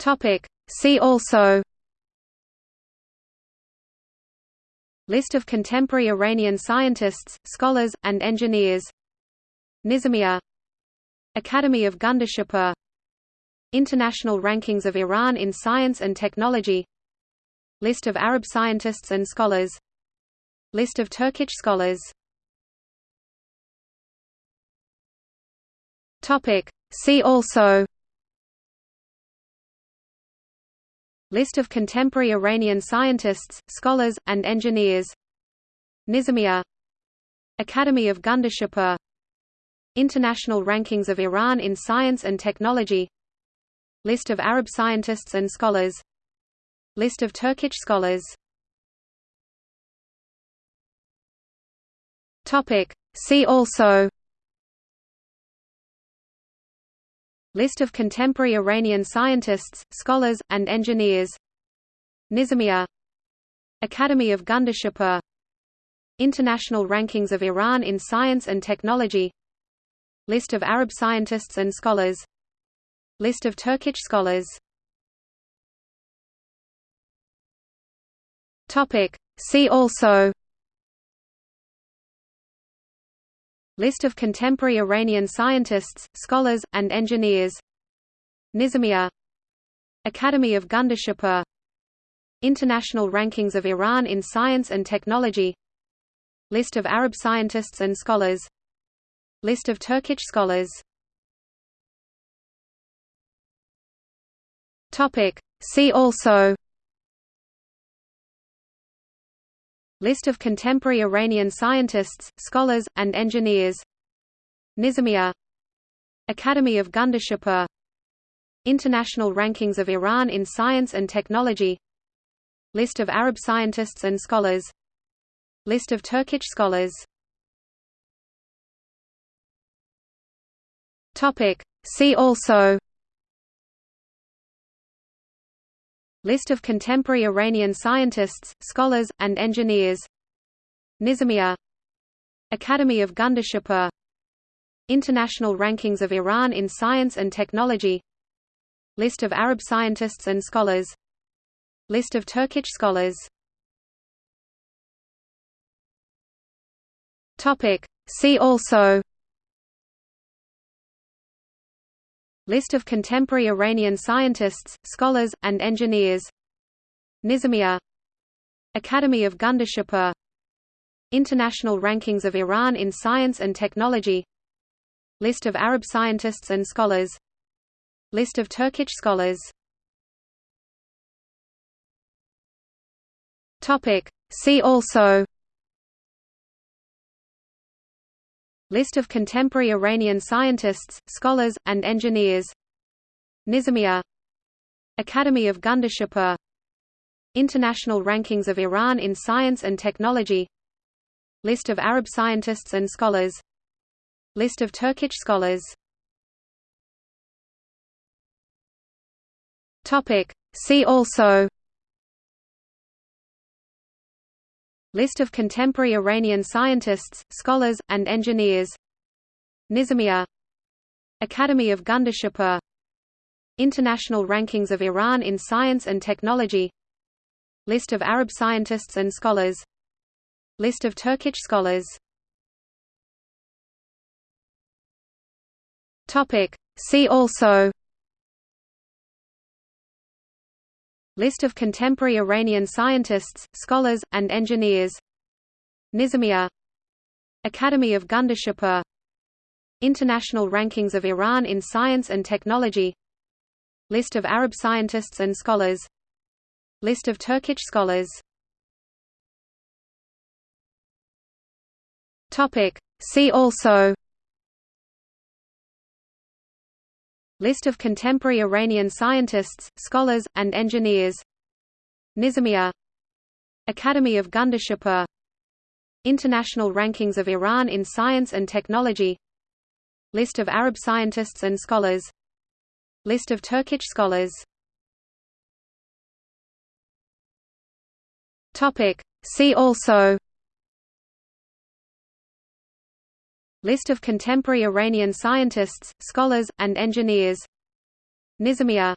Topic. See also List of contemporary Iranian scientists, scholars, and engineers Nizamiya Academy of Gundashapur International rankings of Iran in science and technology List of Arab scientists and scholars List of Turkic scholars. See also List of contemporary Iranian scientists, scholars, and engineers. Nizamiya Academy of Gundashapur International rankings of Iran in science and technology. List of Arab scientists and scholars. List of Turkic scholars. See also List of contemporary Iranian scientists, scholars, and engineers. Nizamiya Academy of Gundashapur International rankings of Iran in science and technology. List of Arab scientists and scholars. List of Turkic scholars. See also List of contemporary Iranian scientists, scholars, and engineers. Nizamiya Academy of Gundashapur International rankings of Iran in science and technology. List of Arab scientists and scholars. List of Turkish scholars. See also List of contemporary Iranian scientists, scholars, and engineers. Nizamiya Academy of Gundashapur International rankings of Iran in science and technology. List of Arab scientists and scholars. List of Turkic scholars. See also List of contemporary Iranian scientists, scholars, and engineers. Nizamiya Academy of Gundashapur International rankings of Iran in science and technology. List of Arab scientists and scholars. List of Turkic scholars. See also List of contemporary Iranian scientists, scholars, and engineers. Nizamiya Academy of Gundashapur International rankings of Iran in science and technology. List of Arab scientists and scholars. List of Turkish scholars. See also List of contemporary Iranian scientists, scholars, and engineers. Nizamiya. Academy of Gundashapur International rankings of Iran in science and technology. List of Arab scientists and scholars. List of Turkish scholars. See also List of contemporary Iranian scientists, scholars, and engineers. Nizamiya. Academy of Gundashapur International rankings of Iran in science and technology. List of Arab scientists and scholars. List of Turkish scholars. See also List of contemporary Iranian scientists, scholars, and engineers. Nizamiya. Academy of Gundashapur International rankings of Iran in science and technology. List of Arab scientists and scholars. List of Turkic scholars. See also List of contemporary Iranian scientists, scholars, and engineers. Nizamiya Academy of Gundashapur International rankings of Iran in science and technology. List of Arab scientists and scholars. List of Turkish scholars. See also List of contemporary Iranian scientists, scholars, and engineers. Nizamiya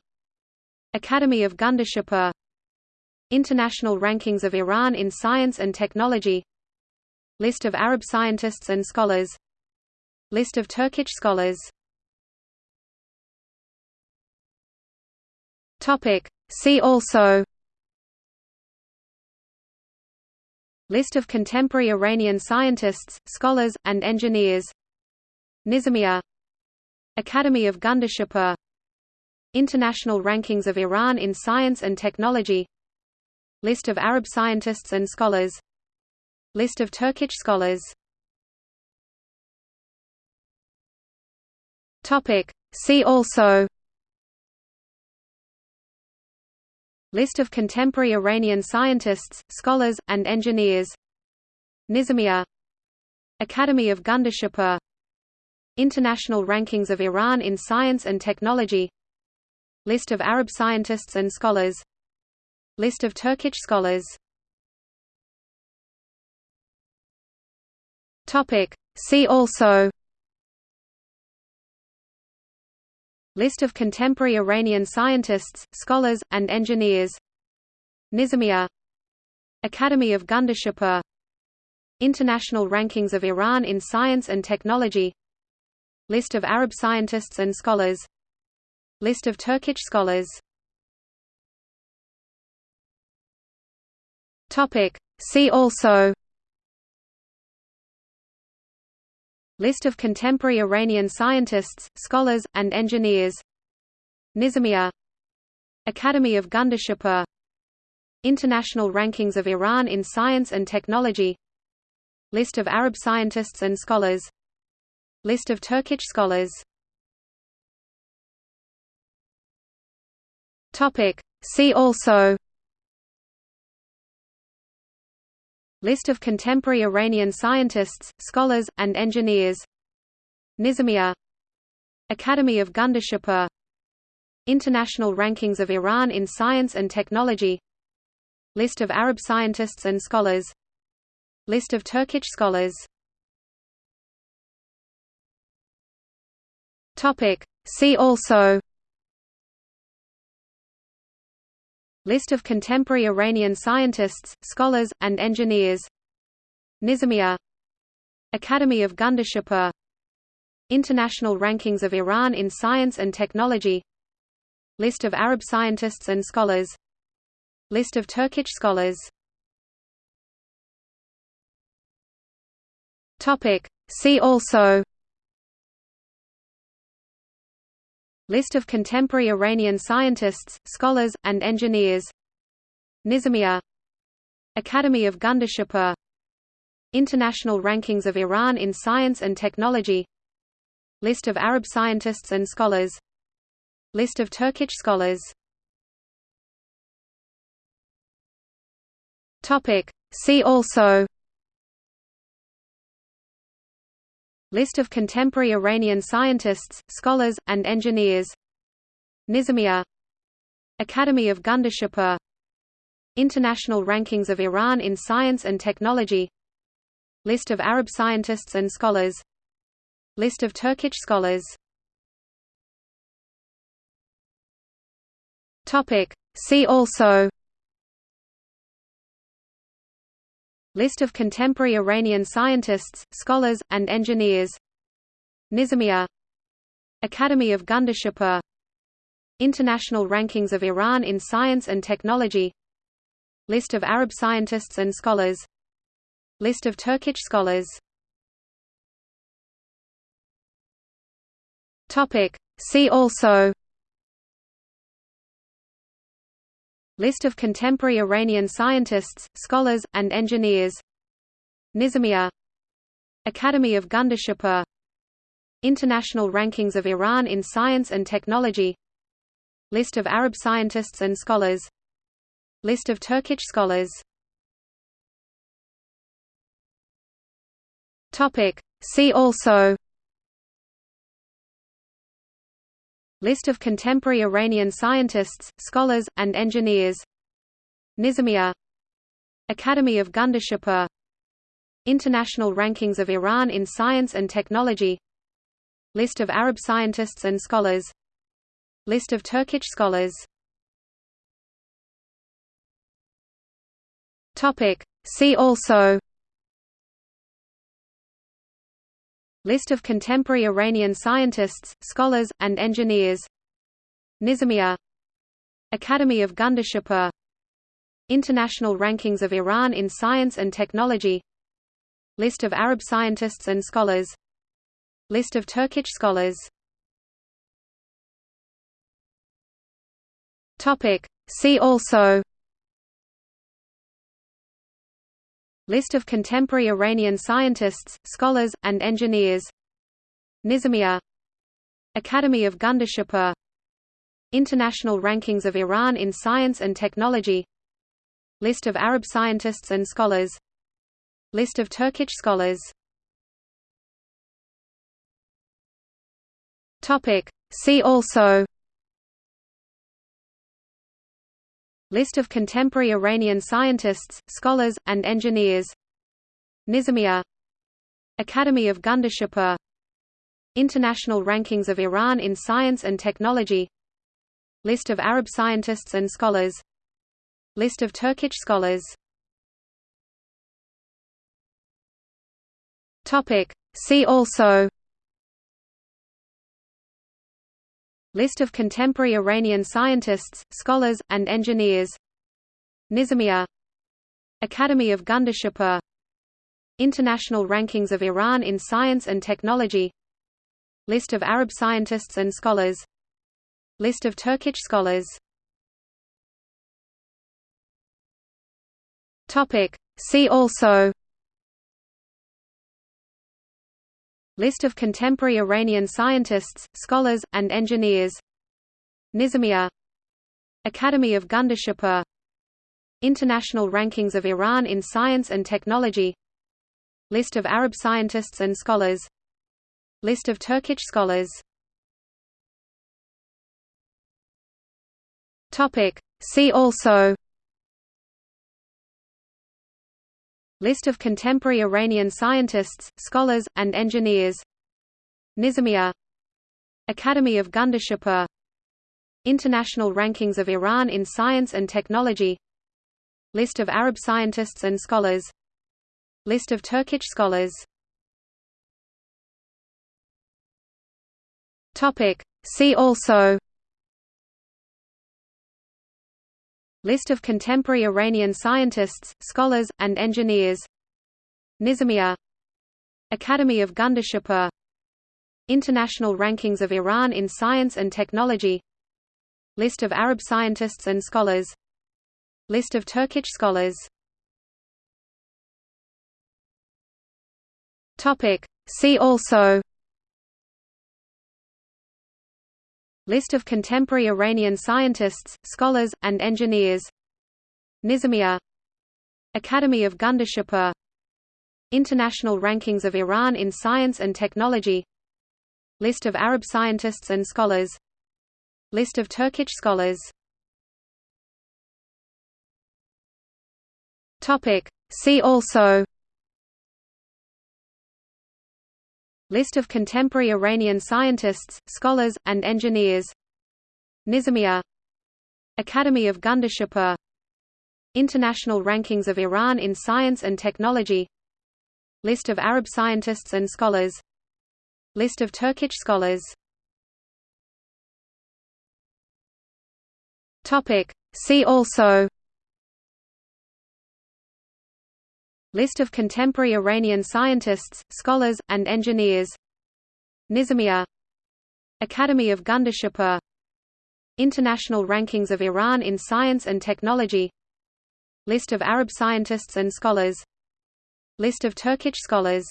Academy of Gundashapur International rankings of Iran in science and technology. List of Arab scientists and scholars. List of Turkic scholars. See also List of contemporary Iranian scientists, scholars, and engineers. Nizamiya Academy of Gundashapur International rankings of Iran in science and technology. List of Arab scientists and scholars. List of Turkish scholars. See also List of contemporary Iranian scientists, scholars, and engineers. Nizamiya. Academy of Gundashapur International rankings of Iran in science and technology. List of Arab scientists and scholars. List of Turkish scholars. See also List of contemporary Iranian scientists, scholars, and engineers. Nizamiya Academy of Gundashapur International rankings of Iran in science and technology. List of Arab scientists and scholars. List of Turkish scholars. See also List of contemporary Iranian scientists, scholars, and engineers. Nizamiya Academy of Gundashapur International rankings of Iran in science and technology. List of Arab scientists and scholars. List of Turkic scholars. See also List of contemporary Iranian scientists, scholars, and engineers. Nizamiya. Academy of Gundashapur International rankings of Iran in science and technology. List of Arab scientists and scholars. List of Turkish scholars. See also List of contemporary Iranian scientists, scholars, and engineers. Nizamiya Academy of Gundashapur International rankings of Iran in science and technology. List of Arab scientists and scholars. List of Turkic scholars. See also List of contemporary Iranian scientists, scholars, and engineers. Nizamiya. Academy of Gundashapur International rankings of Iran in science and technology. List of Arab scientists and scholars. List of Turkic scholars. See also List of contemporary Iranian scientists, scholars, and engineers. Nizamiya. Academy of Gundashapur International rankings of Iran in science and technology. List of Arab scientists and scholars. List of Turkish scholars. See also List of contemporary Iranian scientists, scholars, and engineers. Nizamiya Academy of Gundashapur International rankings of Iran in science and technology. List of Arab scientists and scholars. List of Turkic scholars. See also List of contemporary Iranian scientists, scholars, and engineers. Nizamiya Academy of Gundashapur International rankings of Iran in science and technology. List of Arab scientists and scholars. List of Turkic scholars. See also List of contemporary Iranian scientists, scholars, and engineers. Nizamiya. Academy of Gundashapur International rankings of Iran in science and technology. List of Arab scientists and scholars. List of Turkish scholars. See also List of contemporary Iranian scientists, scholars, and engineers. Nizamiya Academy of Gundashapur International rankings of Iran in science and technology. List of Arab scientists and scholars. List of Turkish scholars. See also List of contemporary Iranian scientists, scholars, and engineers. Nizamiya Academy of Gundashapur International rankings of Iran in science and technology. List of Arab scientists and scholars. List of Turkish scholars. See also List of contemporary Iranian scientists, scholars, and engineers. Nizamiya. Academy of Gundashapur International rankings of Iran in science and technology. List of Arab scientists and scholars. List of Turkish scholars. See also List of contemporary Iranian scientists, scholars, and engineers. Nizamiya Academy of Gundashapur International rankings of Iran in science and technology. List of Arab scientists and scholars. List of Turkish scholars. See also List of contemporary Iranian scientists, scholars, and engineers. Nizamiya Academy of Gundashapur International rankings of Iran in science and technology. List of Arab scientists and scholars. List of Turkish scholars. See also List of contemporary Iranian scientists, scholars, and engineers. Nizamiya Academy of Gundashapur International rankings of Iran in science and technology. List of Arab scientists and scholars. List of Turkish scholars. See also List of contemporary Iranian scientists, scholars, and engineers. Nizamiya Academy of Gundashapur International rankings of Iran in science and technology. List of Arab scientists and scholars. List of Turkish scholars. See also List of contemporary Iranian scientists, scholars, and engineers. Nizamiya Academy of Gundashapur International rankings of Iran in science and technology. List of Arab scientists and scholars. List of Turkish scholars. See also List of contemporary Iranian scientists, scholars, and engineers. Nizamiya Academy of Gundashapur International rankings of Iran in science and technology. List of Arab scientists and scholars. List of Turkish scholars. See also List of contemporary Iranian scientists, scholars, and engineers. Nizamiya. Academy of Gundashapur International rankings of Iran in science and technology. List of Arab scientists and scholars. List of Turkish scholars.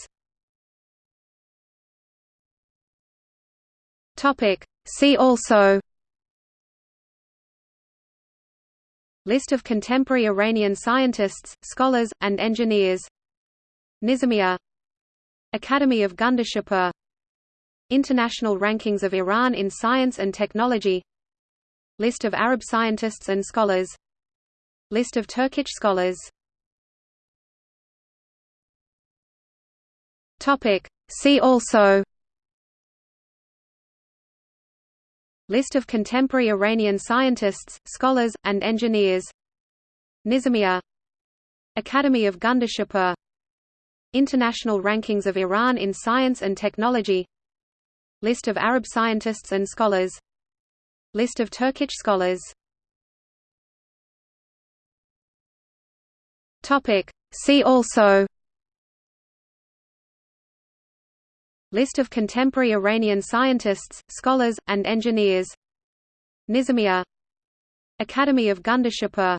See also List of contemporary Iranian scientists, scholars, and engineers. Nizamiya. Academy of Gundashapur International rankings of Iran in science and technology. List of Arab scientists and scholars. List of Turkish scholars. See also List of contemporary Iranian scientists, scholars, and engineers. Nizamiya Academy of Gundashapur International rankings of Iran in science and technology. List of Arab scientists and scholars. List of Turkish scholars. See also List of contemporary Iranian scientists, scholars, and engineers. Nizamiya Academy of Gundashapur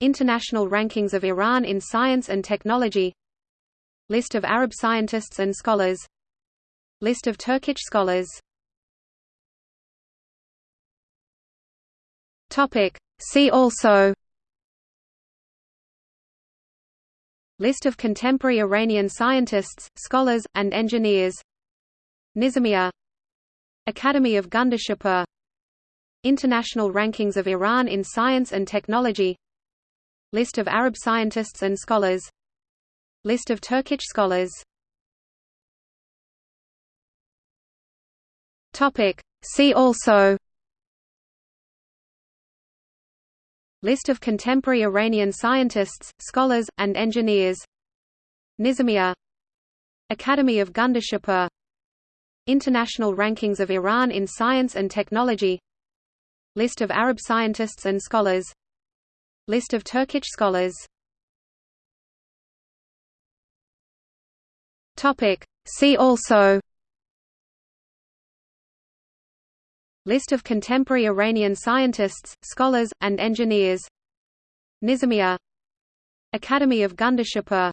International rankings of Iran in science and technology. List of Arab scientists and scholars. List of Turkish scholars. See also List of contemporary Iranian scientists, scholars, and engineers. Nizamiya Academy of Gundashapur International rankings of Iran in science and technology. List of Arab scientists and scholars. List of Turkic scholars. See also List of contemporary Iranian scientists, scholars, and engineers. Nizamiya Academy of Gundashapur International rankings of Iran in science and technology. List of Arab scientists and scholars. List of Turkic scholars. See also List of contemporary Iranian scientists, scholars, and engineers. Nizamiya. Academy of Gundashapur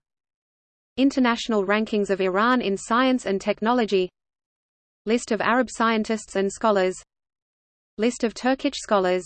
International rankings of Iran in science and technology. List of Arab scientists and scholars. List of Turkish scholars